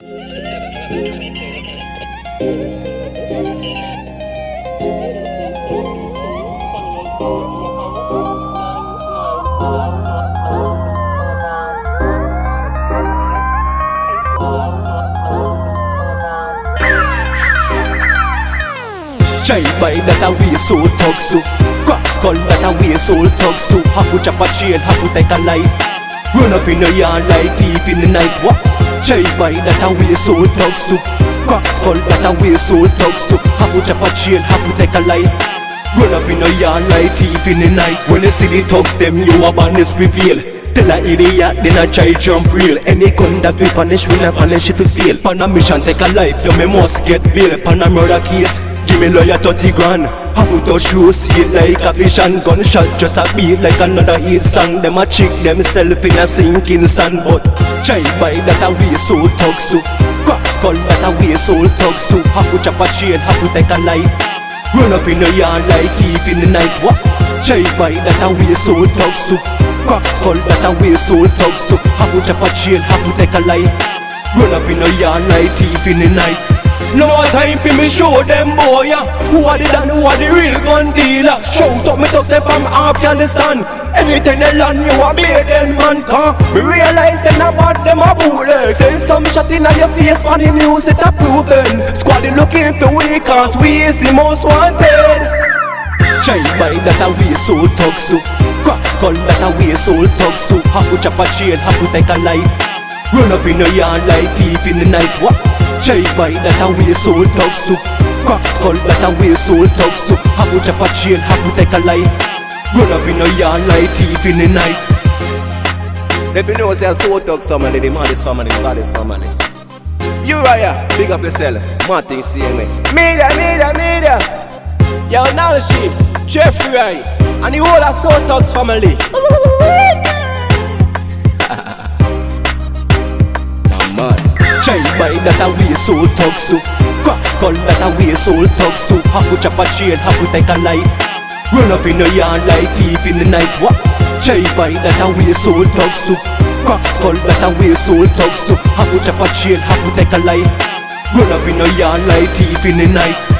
Chai by that a we soul thugs to Crack skull that a we soul thugs to Haku chop a chain, haku take a life Run up in the yard like thief in the night Chai by that a we soul thugs to. Crack skull that a we soul thugs to. Haku chop a chain, haku take a life. Run up in the yard like thief in the night. When you see the thugs them you a badness prevail Tell a idiot then I try jump real. Any gun that we punish we not punish if we fail. Pan a mission take a life you me must get bail. Pan a murder case Give me lawyer 30 grand. I put a shoe see it like a vision. Gunshot just a beat like another hit song. Them a trick themself in a sinking sand But try by that a way so thugs to. Crack skull that a way so thugs to. I put chop a chain, I put take a life. Run up in the yard like thief in the night. What? By that a way so thugs to. Crack skull that a way so thugs to. I put chop a chain, I put take a life Run up in the yard like thief in the night. No time for me show them boy. Who are the dan, who are the real gun dealer? Shout up me thugs them from Afghanistan. Anything they land you a beat them man Cause me realize them not bad them a bullet. Send some shot in your face on the it a proven. Squad looking for we cause we is the most wanted Try by that a we soul thugs to Crack skull that a we soul thugs to Haku chop a chain, haku take a life Run up in the yard like thief in the night. What? Try by that a way soul thugs to Crack skull that a way soul thugs to Haku chop a chain, haku take a life Run up in the yard like thief in the night. If you know say soul thugs family, the maddest family, the baddest family Uriah, big up yourself, Martin see me Media, media, media. Yo, now she, Jeffrey Wright And the whole of soul thugs family oh, mad Try by that a way soul thugs to Crack skull that a way soul thugs to Haku chop a chain, haku take a life Run up in the yard like thief in the night. What? Try by that a way soul thugs to Crack skull that a way soul thugs to Haku chop a chain, haku take a life Run up in the yard like thief in the night